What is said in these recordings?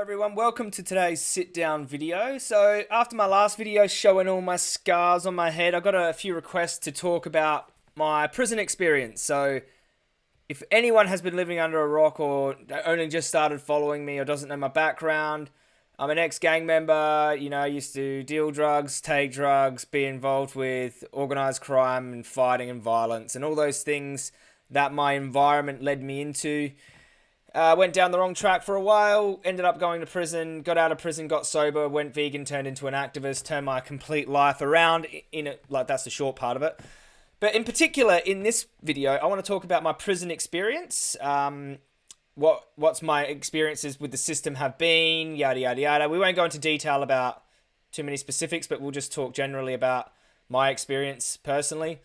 everyone, welcome to today's sit down video. So after my last video showing all my scars on my head, I got a few requests to talk about my prison experience. So if anyone has been living under a rock or only just started following me or doesn't know my background, I'm an ex-gang member, you know, I used to deal drugs, take drugs, be involved with organized crime and fighting and violence and all those things that my environment led me into. Uh, went down the wrong track for a while, ended up going to prison, got out of prison, got sober, went vegan, turned into an activist, turned my complete life around in it. Like, that's the short part of it. But in particular, in this video, I want to talk about my prison experience. Um, what what's my experiences with the system have been, yada yada yada. We won't go into detail about too many specifics, but we'll just talk generally about my experience personally.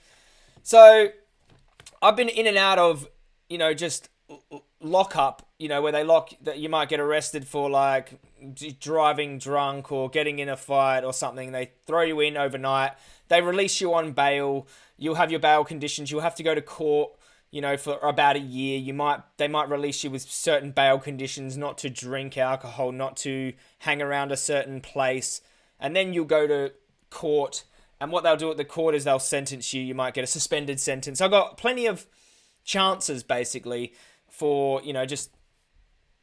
So, I've been in and out of, you know, just lock up, you know, where they lock that you might get arrested for like driving drunk or getting in a fight or something. They throw you in overnight. They release you on bail. You'll have your bail conditions. You'll have to go to court, you know, for about a year. You might they might release you with certain bail conditions, not to drink alcohol, not to hang around a certain place, and then you'll go to court. And what they'll do at the court is they'll sentence you. You might get a suspended sentence. I've got plenty of chances basically for you know just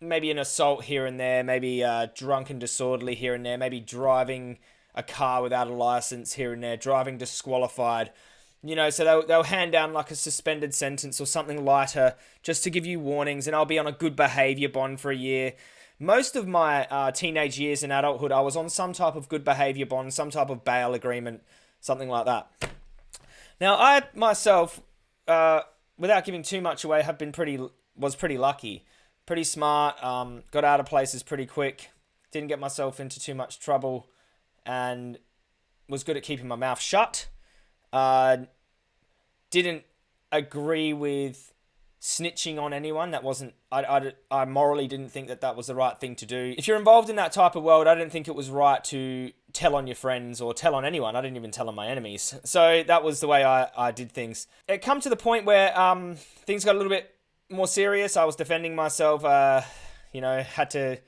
maybe an assault here and there, maybe uh, drunk and disorderly here and there, maybe driving a car without a license here and there, driving disqualified. You know, so they'll, they'll hand down like a suspended sentence or something lighter just to give you warnings, and I'll be on a good behavior bond for a year. Most of my uh, teenage years and adulthood, I was on some type of good behavior bond, some type of bail agreement, something like that. Now, I myself, uh, without giving too much away, have been pretty was pretty lucky, pretty smart. Um, got out of places pretty quick. Didn't get myself into too much trouble, and was good at keeping my mouth shut. Uh, didn't agree with snitching on anyone. That wasn't. I, I, I morally didn't think that that was the right thing to do. If you're involved in that type of world, I didn't think it was right to tell on your friends or tell on anyone. I didn't even tell on my enemies. So that was the way I, I did things. It come to the point where um, things got a little bit more serious, I was defending myself. Uh, you know, had to.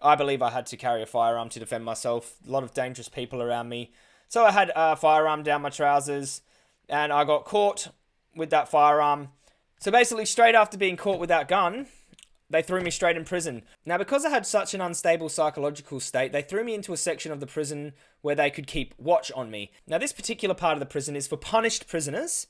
I believe I had to carry a firearm to defend myself. A lot of dangerous people around me, so I had a firearm down my trousers, and I got caught with that firearm. So basically, straight after being caught with that gun, they threw me straight in prison. Now, because I had such an unstable psychological state, they threw me into a section of the prison where they could keep watch on me. Now, this particular part of the prison is for punished prisoners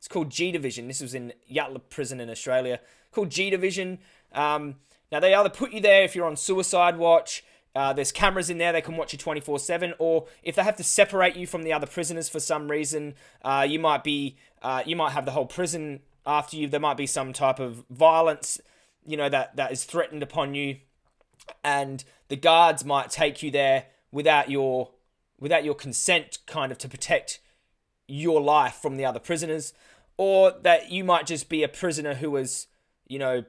it's called G Division. This was in Yatala Prison in Australia. Called G Division. Um, now they either put you there if you're on suicide watch. Uh, there's cameras in there; they can watch you 24/7. Or if they have to separate you from the other prisoners for some reason, uh, you might be uh, you might have the whole prison after you. There might be some type of violence, you know, that that is threatened upon you, and the guards might take you there without your without your consent, kind of to protect your life from the other prisoners or that you might just be a prisoner who was, you know,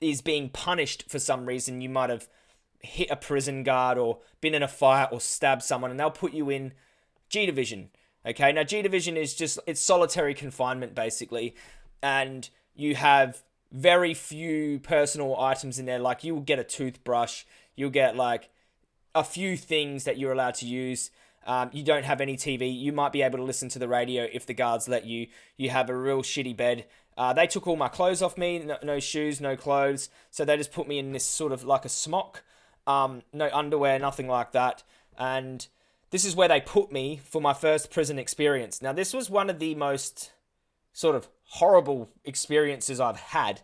is being punished for some reason. You might have hit a prison guard or been in a fight or stabbed someone, and they'll put you in G Division. Okay, now G Division is just it's solitary confinement basically, and you have very few personal items in there. Like you'll get a toothbrush, you'll get like a few things that you're allowed to use. Um, you don't have any TV. You might be able to listen to the radio if the guards let you. You have a real shitty bed. Uh, they took all my clothes off me. No, no, shoes, no clothes. So they just put me in this sort of like a smock. Um, no underwear, nothing like that. And this is where they put me for my first prison experience. Now, this was one of the most sort of horrible experiences I've had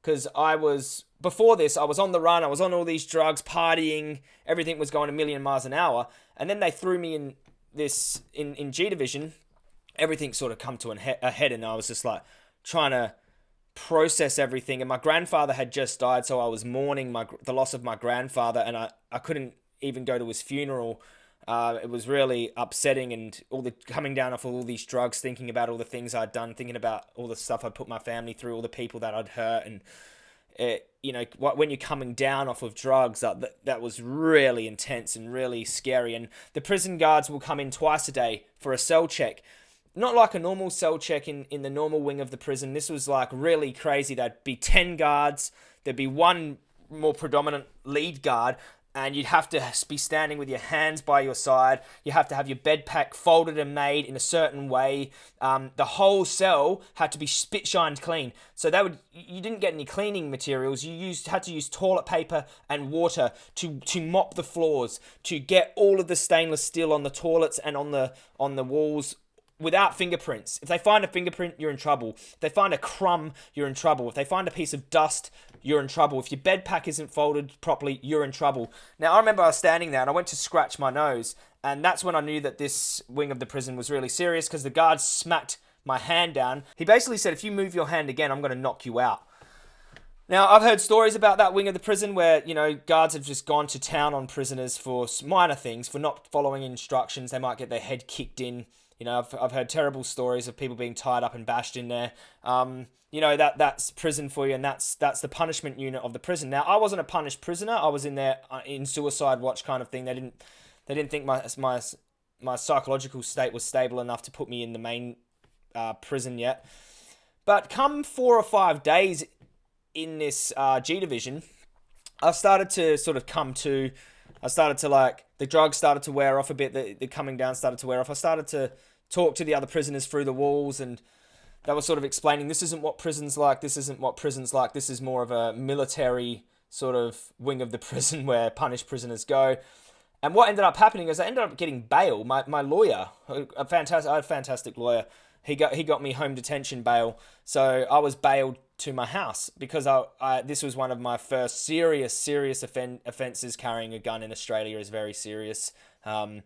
because I was before this I was on the run I was on all these drugs partying everything was going a million miles an hour and then they threw me in this in in G division everything sort of come to an he- a head and I was just like trying to process everything and my grandfather had just died so I was mourning my the loss of my grandfather and I I couldn't even go to his funeral. Uh, it was really upsetting and all the coming down off all these drugs, thinking about all the things I'd done, thinking about all the stuff I'd put my family through, all the people that I'd hurt, and it, you know, when you're coming down off of drugs, that, that was really intense and really scary. And the prison guards will come in twice a day for a cell check. Not like a normal cell check in, in the normal wing of the prison. This was like really crazy. There'd be 10 guards, there'd be one more predominant lead guard and you'd have to be standing with your hands by your side. You have to have your bed pack folded and made in a certain way. Um, the whole cell had to be spit shined clean. So that would you didn't get any cleaning materials. You used had to use toilet paper and water to to mop the floors to get all of the stainless steel on the toilets and on the on the walls without fingerprints. If they find a fingerprint, you're in trouble. If they find a crumb, you're in trouble. If they find a piece of dust, you're in trouble. If your bed pack isn't folded properly, you're in trouble. Now, I remember I was standing there and I went to scratch my nose, and that's when I knew that this wing of the prison was really serious because the guard smacked my hand down. He basically said, If you move your hand again, I'm going to knock you out. Now, I've heard stories about that wing of the prison where, you know, guards have just gone to town on prisoners for minor things, for not following instructions. They might get their head kicked in you know, I've, I've heard terrible stories of people being tied up and bashed in there. Um, you know that that's prison for you, and that's that's the punishment unit of the prison. Now, I wasn't a punished prisoner. I was in there uh, in suicide watch kind of thing. They didn't they didn't think my my my psychological state was stable enough to put me in the main uh, prison yet. But come four or five days in this uh, G division, I started to sort of come to. I started to like the drugs started to wear off a bit. The, the coming down started to wear off. I started to talk to the other prisoners through the walls, and they were sort of explaining this isn't what prison's like. This isn't what prison's like. This is more of a military sort of wing of the prison where punished prisoners go. And what ended up happening is I ended up getting bail. My, my lawyer, a fantastic, I had a fantastic lawyer. He got he got me home detention bail. So I was bailed to my house because I, I this was one of my first serious serious offen- offenses. Carrying a gun in Australia is very serious. Um,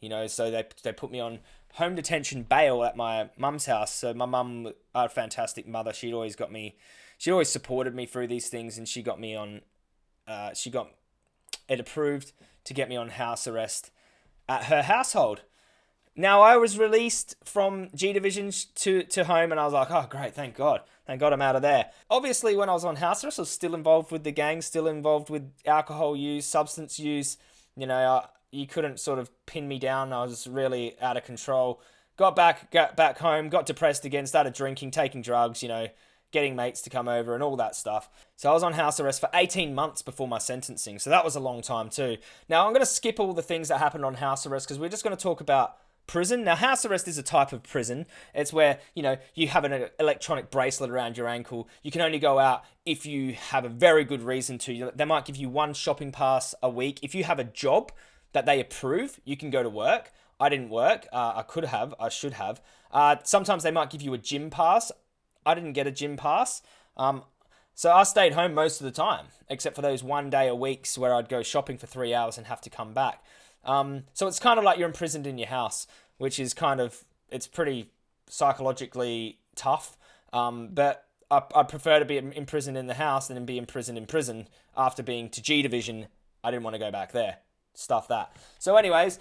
you know, so they they put me on home detention bail at my mum's house. So my mum, a fantastic mother, she'd always got me, she always supported me through these things, and she got me on, uh, she got it approved to get me on house arrest at her household. Now I was released from G Division to, to home and I was like, oh great, thank God. Thank God I'm out of there. Obviously when I was on house arrest, I was still involved with the gang, still involved with alcohol use, substance use. You know, I, you couldn't sort of pin me down. I was really out of control. Got back got back home, got depressed again, started drinking, taking drugs, you know, getting mates to come over and all that stuff. So I was on house arrest for 18 months before my sentencing. So that was a long time too. Now I'm going to skip all the things that happened on house arrest because we're just going to talk about prison. Now, house arrest is a type of prison. It's where, you know, you have an electronic bracelet around your ankle. You can only go out if you have a very good reason to. They might give you one shopping pass a week. If you have a job that they approve, you can go to work. I didn't work. Uh, I could have. I should have. Uh, sometimes they might give you a gym pass. I didn't get a gym pass. Um, so I stayed home most of the time, except for those one day a weeks where I'd go shopping for three hours and have to come back. Um, so it's kind of like you're imprisoned in your house, which is kind of it's pretty psychologically tough. Um, but I, I prefer to be imprisoned in the house than be imprisoned in prison after being to G division. I didn't want to go back there. Stuff that. So, anyways,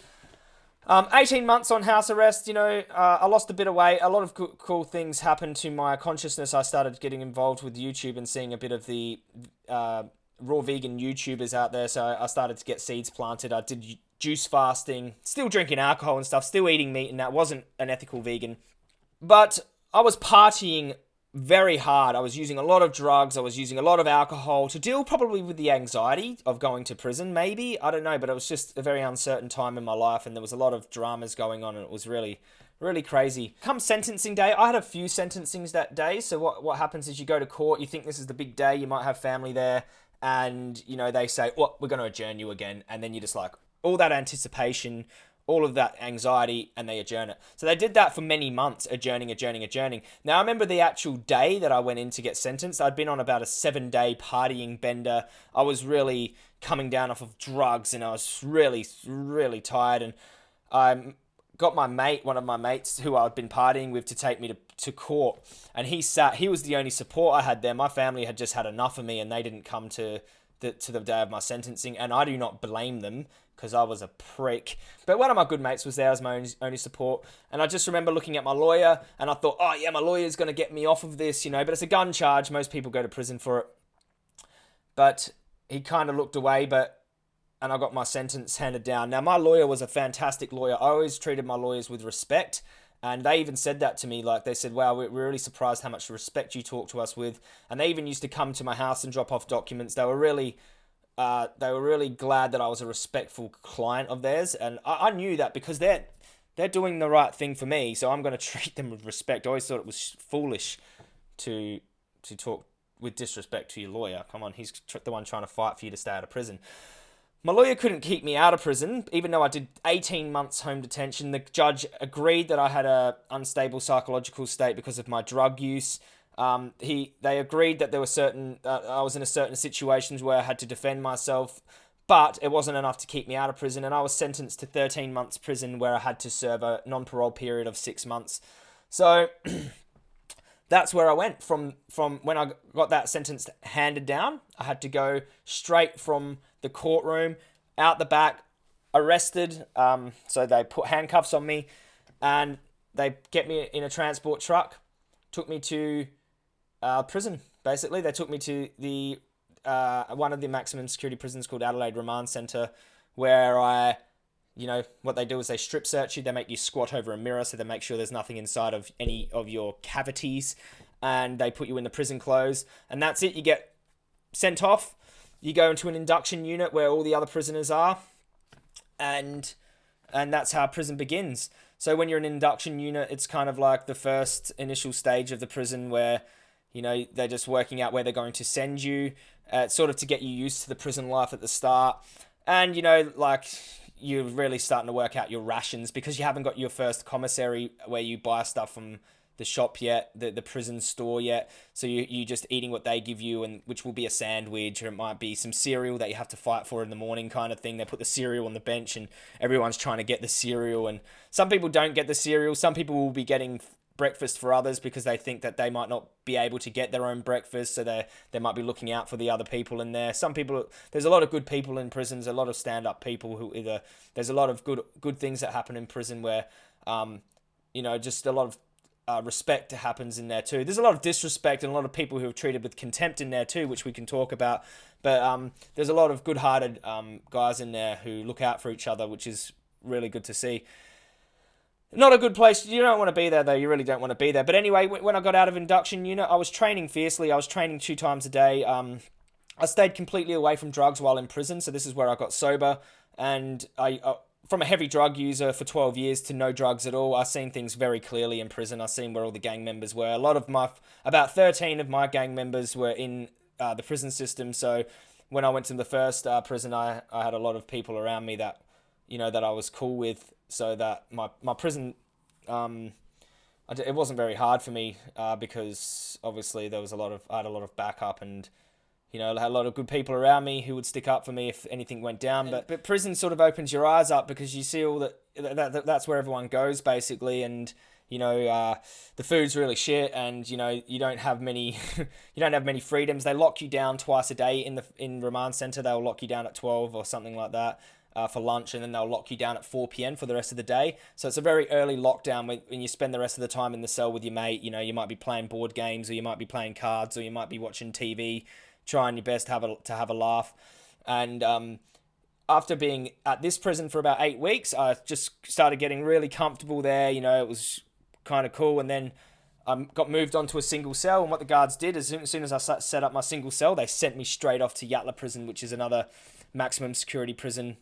um, 18 months on house arrest, you know, uh, I lost a bit of weight. A lot of co- cool things happened to my consciousness. I started getting involved with YouTube and seeing a bit of the uh, raw vegan YouTubers out there. So I started to get seeds planted. I did juice fasting, still drinking alcohol and stuff, still eating meat, and that wasn't an ethical vegan. But I was partying very hard. I was using a lot of drugs. I was using a lot of alcohol to deal probably with the anxiety of going to prison, maybe. I don't know, but it was just a very uncertain time in my life, and there was a lot of dramas going on, and it was really, really crazy. Come sentencing day, I had a few sentencings that day. So what what happens is you go to court, you think this is the big day, you might have family there, and you know they say, "Well, we're going to adjourn you again," and then you're just like, all that anticipation, all of that anxiety, and they adjourn it. So they did that for many months, adjourning, adjourning, adjourning. Now I remember the actual day that I went in to get sentenced. I'd been on about a seven day partying bender. I was really coming down off of drugs, and I was really, really tired. And I got my mate, one of my mates who I'd been partying with, to take me to, to court. And he sat. He was the only support I had there. My family had just had enough of me, and they didn't come to the, to the day of my sentencing. And I do not blame them because I was a prick. But one of my good mates was there as my only, only support. And I just remember looking at my lawyer and I thought, oh, yeah, my lawyer's going to get me off of this, you know. But it's a gun charge. Most people go to prison for it. But he kind of looked away, but. And I got my sentence handed down. Now, my lawyer was a fantastic lawyer. I always treated my lawyers with respect. And they even said that to me. Like they said, "Wow, we're really surprised how much respect you talk to us with." And they even used to come to my house and drop off documents. They were really, uh, they were really glad that I was a respectful client of theirs. And I, I knew that because they're they're doing the right thing for me, so I'm going to treat them with respect. I always thought it was foolish to to talk with disrespect to your lawyer. Come on, he's the one trying to fight for you to stay out of prison. My lawyer couldn't keep me out of prison, even though I did 18 months home detention. The judge agreed that I had a unstable psychological state because of my drug use. Um, he they agreed that there were certain uh, I was in a certain situations where I had to defend myself, but it wasn't enough to keep me out of prison, and I was sentenced to 13 months prison where I had to serve a non-parole period of six months. So. that's where I went from from when I got that sentence handed down. I had to go straight from the courtroom out the back, arrested. Um, so they put handcuffs on me, and they get me in a transport truck, took me to uh, prison. Basically, they took me to the uh, one of the maximum security prisons called Adelaide Remand Centre, where I you know what they do is they strip search you they make you squat over a mirror so they make sure there's nothing inside of any of your cavities and they put you in the prison clothes and that's it you get sent off you go into an induction unit where all the other prisoners are and and that's how prison begins. So when you're in an induction unit it's kind of like the first initial stage of the prison where you know they're just working out where they're going to send you uh, sort of to get you used to the prison life at the start. And you know like you're really starting to work out your rations because you haven't got your first commissary where you buy stuff from the shop yet, the, the prison store yet. So you you just eating what they give you, and which will be a sandwich or it might be some cereal that you have to fight for in the morning, kind of thing. They put the cereal on the bench, and everyone's trying to get the cereal. And some people don't get the cereal. Some people will be getting breakfast for others because they think that they might not be able to get their own breakfast so they they might be looking out for the other people in there some people there's a lot of good people in prisons a lot of stand-up people who either there's a lot of good good things that happen in prison where um you know just a lot of uh, respect happens in there too. There's a lot of disrespect and a lot of people who are treated with contempt in there too, which we can talk about. But um, there's a lot of good-hearted um, guys in there who look out for each other, which is really good to see. Not a good place. You don't want to be there, though. You really don't want to be there. But anyway, when I got out of induction unit, I was training fiercely. I was training two times a day. Um, I stayed completely away from drugs while in prison, so this is where I got sober. And I, uh, from a heavy drug user for 12 years to no drugs at all, I've seen things very clearly in prison. I've seen where all the gang members were. A lot of my, about 13 of my gang members were in uh, the prison system. So when I went to the first uh, prison, I, I had a lot of people around me that, you know, that I was cool with so that my my prison um, it wasn't very hard for me uh, because obviously there was a lot of I had a lot of backup and you know I had a lot of good people around me who would stick up for me if anything went down. But but prison sort of opens your eyes up because you see all that, that, that that's where everyone goes basically and you know uh, the food's really shit and you know you don't have many you don't have many freedoms they lock you down twice a day in the in remand center they'll lock you down at 12 or something like that uh, for lunch and then they'll lock you down at 4 p.m. for the rest of the day. So it's a very early lockdown when, when you spend the rest of the time in the cell with your mate. You know, you might be playing board games or you might be playing cards or you might be watching TV, trying your best to have a, to have a laugh. And um, after being at this prison for about eight weeks, I just started getting really comfortable there. You know, it was kind of cool. And then I got moved onto a single cell. And what the guards did, as soon, as soon as I set up my single cell, they sent me straight off to Yatala Prison, which is another maximum security prison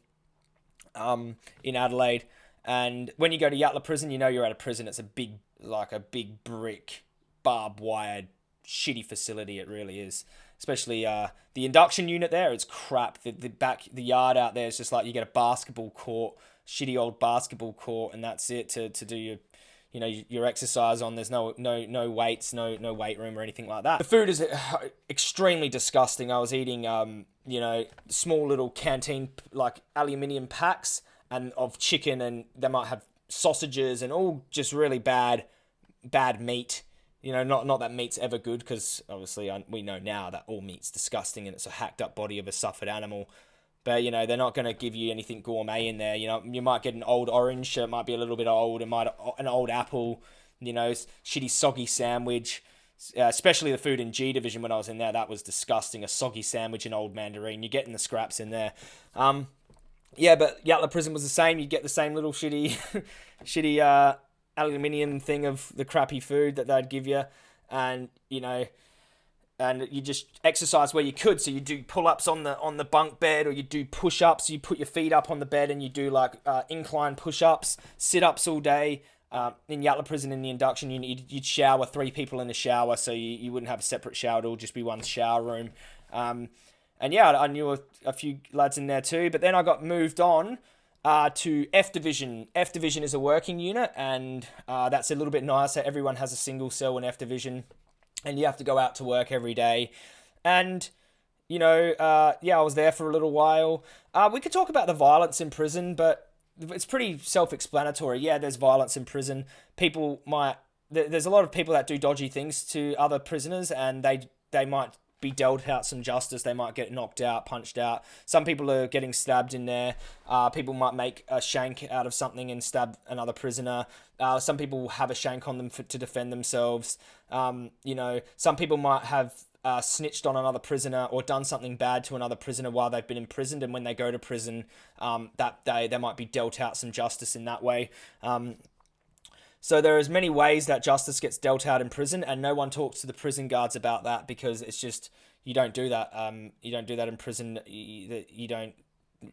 um, in Adelaide. And when you go to Yatala Prison, you know you're at a prison. It's a big, like a big brick, barbed wired, shitty facility. It really is. Especially uh, the induction unit there, it's crap. The, the back, the yard out there is just like you get a basketball court, shitty old basketball court, and that's it to, to do your you know your exercise on. There's no no no weights no no weight room or anything like that. The food is uh, extremely disgusting. I was eating um you know small little canteen like aluminium packs and of chicken and they might have sausages and all just really bad bad meat you know not not that meat's ever good because obviously I, we know now that all meat's disgusting and it's a hacked up body of a suffered animal but you know they're not going to give you anything gourmet in there. You know you might get an old orange, it might be a little bit old. It might an old apple. You know, shitty soggy sandwich. Uh, especially the food in G division when I was in there, that was disgusting. A soggy sandwich and old mandarin. You're getting the scraps in there. Um, yeah, but Yatala Prison was the same. You get the same little shitty, shitty uh, aluminium thing of the crappy food that they'd give you, and you know, and you just exercise where you could. So you do pull ups on the on the bunk bed, or you do push ups. You put your feet up on the bed and you do like uh, incline push ups, sit ups all day. Uh, in Yatala prison in the induction, you, you'd shower three people in the shower, so you, you wouldn't have a separate shower. It'll just be one shower room. Um, and yeah, I knew a, a, few lads in there too. But then I got moved on uh, to F Division. F Division is a working unit, and uh, that's a little bit nicer. Everyone has a single cell in F Division, and you have to go out to work every day. And you know, uh, yeah, I was there for a little while. Uh, we could talk about the violence in prison, but it's pretty self-explanatory. Yeah, there's violence in prison. People might there's a lot of people that do dodgy things to other prisoners, and they they might be dealt out some justice. They might get knocked out, punched out. Some people are getting stabbed in there. Uh, people might make a shank out of something and stab another prisoner. Uh, some people will have a shank on them for, to defend themselves. Um, you know, some people might have uh, snitched on another prisoner or done something bad to another prisoner while they've been imprisoned, and when they go to prison um, that day, they might be dealt out some justice in that way. Um, so there is many ways that justice gets dealt out in prison, and no one talks to the prison guards about that because it's just you don't do that. Um, you don't do that in prison. You, you don't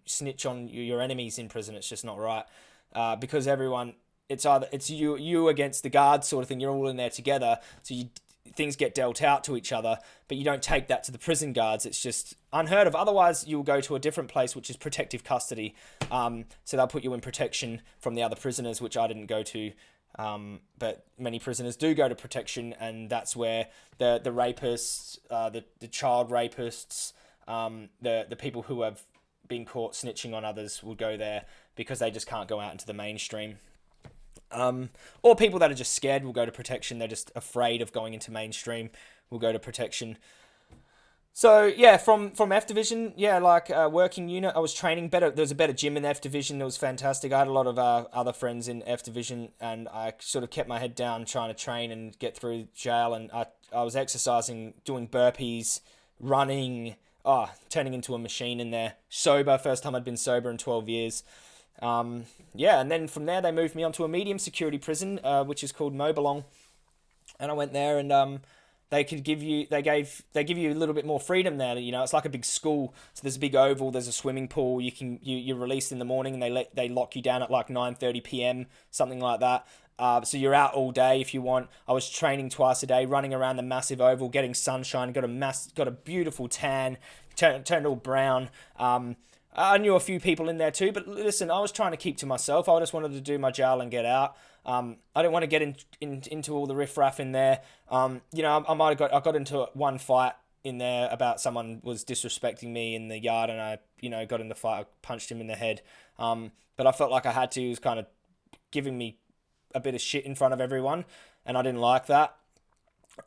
snitch on your enemies in prison. It's just not right uh, because everyone. It's either it's you you against the guards sort of thing. You're all in there together, so you things get dealt out to each other, but you don't take that to the prison guards. It's just unheard of. Otherwise, you'll go to a different place, which is protective custody. Um, so they'll put you in protection from the other prisoners, which I didn't go to. Um, but many prisoners do go to protection, and that's where the the rapists, uh, the the child rapists, um, the the people who have been caught snitching on others will go there because they just can't go out into the mainstream. Um, or people that are just scared will go to protection. They're just afraid of going into mainstream. Will go to protection. So yeah, from from F division, yeah, like uh, working unit, I was training better. There was a better gym in F division. It was fantastic. I had a lot of uh, other friends in F division, and I sort of kept my head down trying to train and get through jail. And I I was exercising, doing burpees, running, oh, turning into a machine in there. Sober, first time I'd been sober in twelve years. Um, yeah, and then from there they moved me onto a medium security prison, uh, which is called Mobilong, and I went there and um, they could give you they gave they give you a little bit more freedom there. You know, it's like a big school. So there's a big oval, there's a swimming pool. You can you you're released in the morning and they let they lock you down at like 9:30 p.m. something like that. Uh, so you're out all day if you want. I was training twice a day, running around the massive oval, getting sunshine. Got a mass, got a beautiful tan, turned turned all brown. Um, I knew a few people in there too, but listen, I was trying to keep to myself. I just wanted to do my jail and get out. Um, I didn't want to get in, in, into all the riffraff in there. Um, you know, I, I might have got I got into one fight in there about someone was disrespecting me in the yard, and I you know got in the fight, I punched him in the head. Um, but I felt like I had to. He was kind of giving me a bit of shit in front of everyone, and I didn't like that.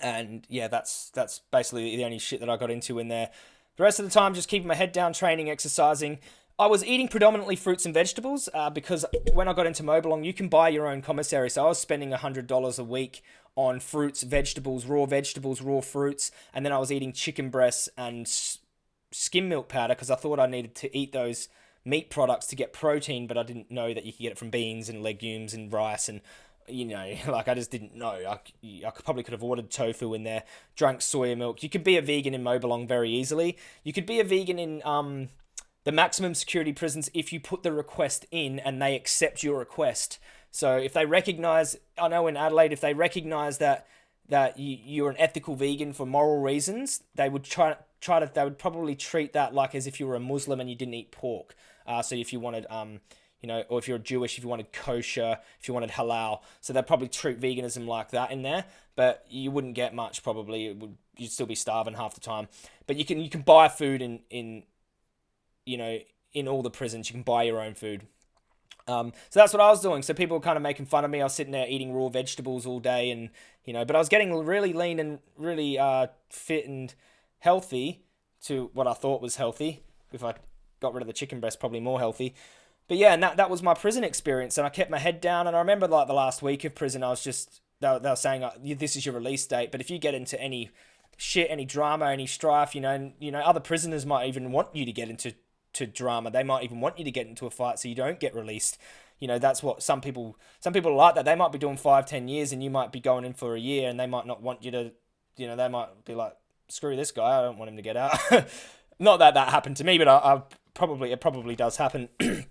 And yeah, that's that's basically the only shit that I got into in there. The rest of the time, just keeping my head down, training, exercising. I was eating predominantly fruits and vegetables uh, because when I got into Mobilong, you can buy your own commissary. So I was spending $100 a week on fruits, vegetables, raw vegetables, raw fruits. And then I was eating chicken breasts and skim milk powder because I thought I needed to eat those meat products to get protein, but I didn't know that you could get it from beans and legumes and rice and you know, like I just didn't know. I, I probably could have ordered tofu in there, drank soya milk. You could be a vegan in Mobilong very easily. You could be a vegan in um, the maximum security prisons if you put the request in and they accept your request. So if they recognize, I know in Adelaide, if they recognize that that you, you're an ethical vegan for moral reasons, they would try try to they would probably treat that like as if you were a Muslim and you didn't eat pork. Uh, so if you wanted um you know, or if you're Jewish, if you wanted kosher, if you wanted halal. So they'd probably treat veganism like that in there, but you wouldn't get much probably. It would you'd still be starving half the time. But you can you can buy food in in you know in all the prisons. You can buy your own food. Um, so that's what I was doing. So people were kind of making fun of me. I was sitting there eating raw vegetables all day, and you know, but I was getting really lean and really uh, fit and healthy to what I thought was healthy. If I got rid of the chicken breast, probably more healthy but yeah, and that, that was my prison experience. And I kept my head down. And I remember like the last week of prison, I was just, they were, they were saying, this is your release date. But if you get into any shit, any drama, any strife, you know, and, you know, other prisoners might even want you to get into to drama. They might even want you to get into a fight so you don't get released. You know, that's what some people some people like that. They might be doing five, ten years, and you might be going in for a year, and they might not want you to. You know, they might be like, "Screw this guy! I don't want him to get out." not that that happened to me, but I, I probably it probably does happen.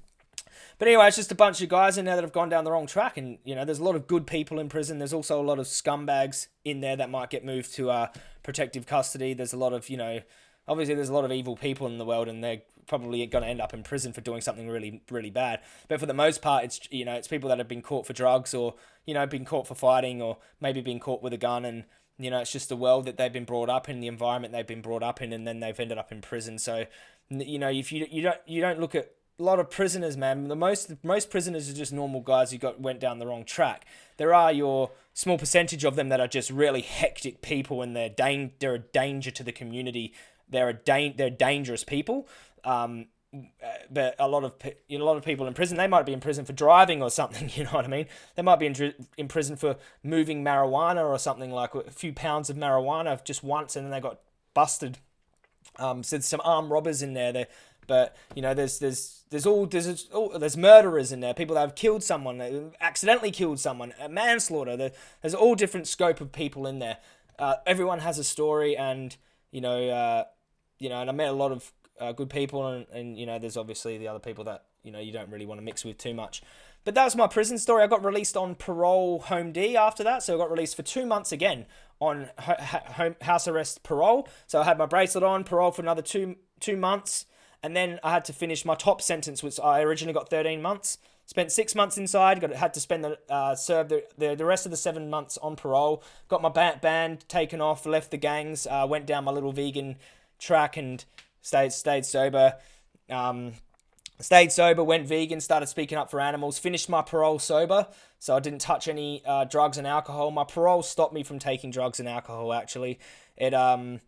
But anyway, it's just a bunch of guys in there that have gone down the wrong track, and you know, there's a lot of good people in prison. There's also a lot of scumbags in there that might get moved to uh, protective custody. There's a lot of you know, obviously there's a lot of evil people in the world, and they're probably going to end up in prison for doing something really really bad. But for the most part, it's you know, it's people that have been caught for drugs or you know, been caught for fighting or maybe been caught with a gun and you know, it's just the world that they've been brought up in, the environment they've been brought up in, and then they've ended up in prison. So, you know, if you you don't you don't look at a lot of prisoners, man. The most most prisoners are just normal guys who got went down the wrong track. There are your small percentage of them that are just really hectic people, and they're dang- they're a danger to the community. They're a da- they're dangerous people. Um, but a lot of you know, a lot of people in prison they might be in prison for driving or something you know what i mean they might be in, in prison for moving marijuana or something like a few pounds of marijuana just once and then they got busted um, so there's some armed robbers in there they but you know, there's there's there's all there's all, there's murderers in there, people that have killed someone, accidentally killed someone, manslaughter. There's all different scope of people in there. Uh, everyone has a story, and you know, uh, you know, and I met a lot of uh, good people, and, and you know, there's obviously the other people that you know you don't really want to mix with too much. But that was my prison story. I got released on parole home D after that, so I got released for two months again on home house arrest parole. So I had my bracelet on, parole for another two two months and then I had to finish my top sentence, which I originally got 13 months. Spent six months inside. Got had to spend the uh, serve the, the the rest of the seven months on parole. Got my band, band taken off. Left the gangs. Uh, went down my little vegan track and stayed stayed sober. Um, stayed sober. Went vegan. Started speaking up for animals. Finished my parole sober, so I didn't touch any uh, drugs and alcohol. My parole stopped me from taking drugs and alcohol. Actually, it um,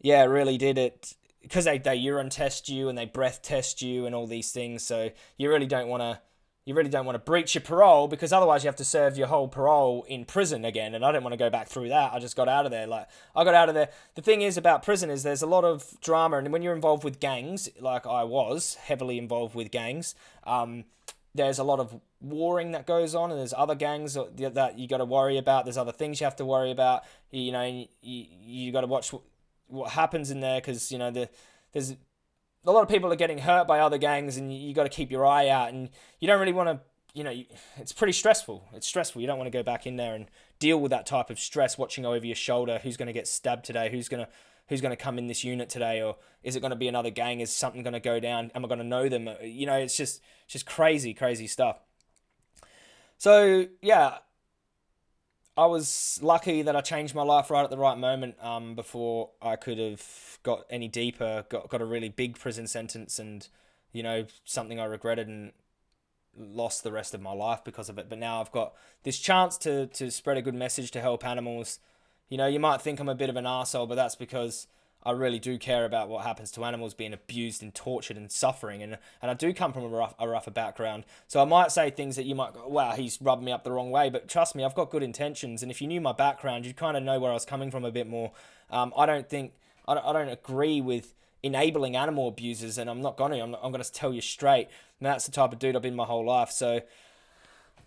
yeah, really did it because they, they urine test you and they breath test you and all these things. So you really don't want to you really don't want to breach your parole because otherwise you have to serve your whole parole in prison again. And I didn't want to go back through that. I just got out of there. Like I got out of there. The thing is about prison is there's a lot of drama, and when you're involved with gangs, like I was heavily involved with gangs, um, there's a lot of warring that goes on, and there's other gangs that you got to worry about. There's other things you have to worry about. You know, you you got to watch what happens in there because you know the, there's a lot of people are getting hurt by other gangs and you, you got to keep your eye out and you don't really want to you know it's pretty stressful. It's stressful. You don't want to go back in there and deal with that type of stress watching over your shoulder. Who's going to get stabbed today? Who's going to who's going to come in this unit today? Or is it going to be another gang? Is something going to go down? Am i going to know them? Uh, you know it's just just crazy crazy stuff. So yeah I was lucky that I changed my life right at the right moment um, before I could have got any deeper, got, got a really big prison sentence and, you know, something I regretted and lost the rest of my life because of it. But now I've got this chance to, to spread a good message to help animals. You know, you might think I'm a bit of an asshole, but that's because I really do care about what happens to animals being abused and tortured and suffering. And, and I do come from a, rough, a rougher background. So I might say things that you might go, wow, he's rubbed me up the wrong way. But trust me, I've got good intentions. And if you knew my background, you'd kind of know where I was coming from a bit more. Um, I don't think, I don't, I don't agree with enabling animal abusers. And I'm not going to. I'm, I'm going to tell you straight. And that's the type of dude I've been my whole life. So.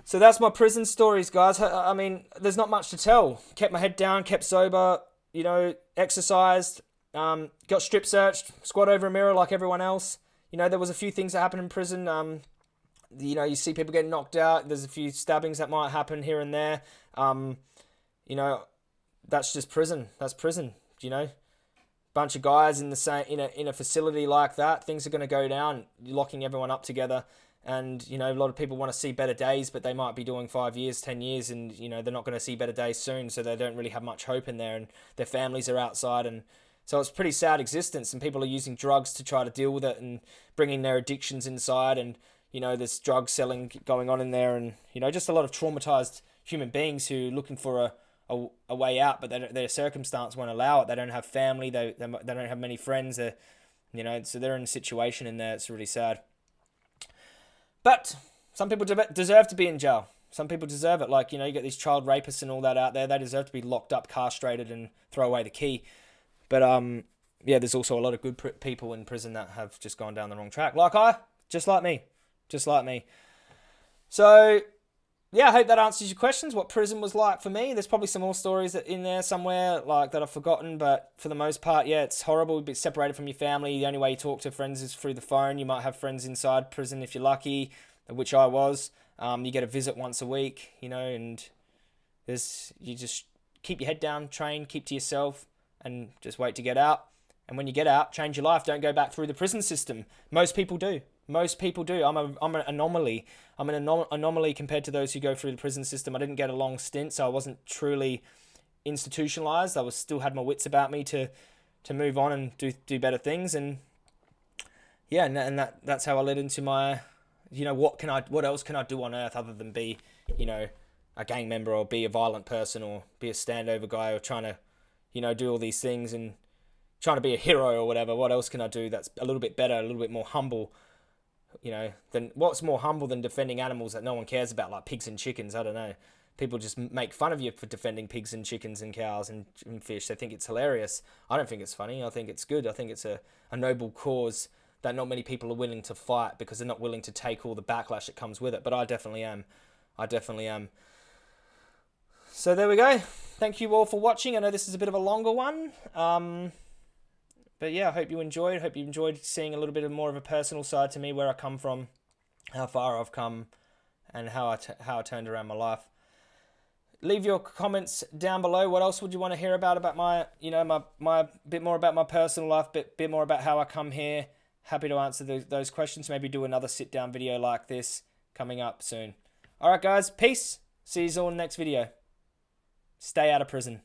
So that's my prison stories, guys. I mean, there's not much to tell. Kept my head down, kept sober, you know, exercised, um, got strip searched, squat over a mirror like everyone else. You know, there was a few things that happened in prison. Um, you know, you see people getting knocked out. There's a few stabbings that might happen here and there. Um, you know, that's just prison. That's prison. You know, bunch of guys in the same in a in a facility like that. Things are going to go down. You're locking everyone up together. And you know, a lot of people want to see better days, but they might be doing five years, ten years, and you know they're not going to see better days soon. So they don't really have much hope in there, and their families are outside, and so it's pretty sad existence, and people are using drugs to try to deal with it and bringing their addictions inside. And you know, there's drug selling going on in there, and you know, just a lot of traumatized human beings who are looking for a a, a way out, but their circumstance won't allow it. They don't have family. They they, they don't have many friends. They, you know, so they're in a situation in there. It's really sad. But some people deserve to be in jail. Some people deserve it. Like you know, you get these child rapists and all that out there. They deserve to be locked up, castrated, and throw away the key. But um, yeah, there's also a lot of good people in prison that have just gone down the wrong track, like I, just like me, just like me. So yeah, I hope that answers your questions. What prison was like for me. There's probably some more stories in there somewhere like that I've forgotten, but for the most part, yeah, it's horrible. you Be separated from your family. The only way you talk to friends is through the phone. You might have friends inside prison if you're lucky, which I was. Um, you get a visit once a week, you know, and there's you just keep your head down, train, keep to yourself, and just wait to get out. And when you get out, change your life. Don't go back through the prison system. Most people do. Most people do. I'm a I'm an anomaly. I'm an anom- anomaly compared to those who go through the prison system. I didn't get a long stint, so I wasn't truly institutionalized. I was still had my wits about me to to move on and do do better things. And yeah, and, and that that's how I led into my, you know, what can I what else can I do on earth other than be, you know, a gang member or be a violent person or be a standover guy or trying to, you know, do all these things and trying to be a hero or whatever. What else can I do that's a little bit better, a little bit more humble? you know, then what's more humble than defending animals that no one cares about, like pigs and chickens? I don't know. People just make fun of you for defending pigs and chickens and cows and, and fish. They think it's hilarious. I don't think it's funny. I think it's good. I think it's a, a noble cause that not many people are willing to fight because they're not willing to take all the backlash that comes with it. But I definitely am. I definitely am. So there we go. Thank you all for watching. I know this is a bit of a longer one. Um, but yeah, I hope you enjoyed. Hope you enjoyed seeing a little bit of more of a personal side to me, where I come from, how far I've come, and how I how I turned around my life. Leave your comments down below. What else would you want to hear about about my, you know, my my bit more about my personal life, bit bit more about how I come here. Happy to answer the, those questions. Maybe do another sit down video like this coming up soon. All right, guys. Peace. See you all in the next video. Stay out of prison.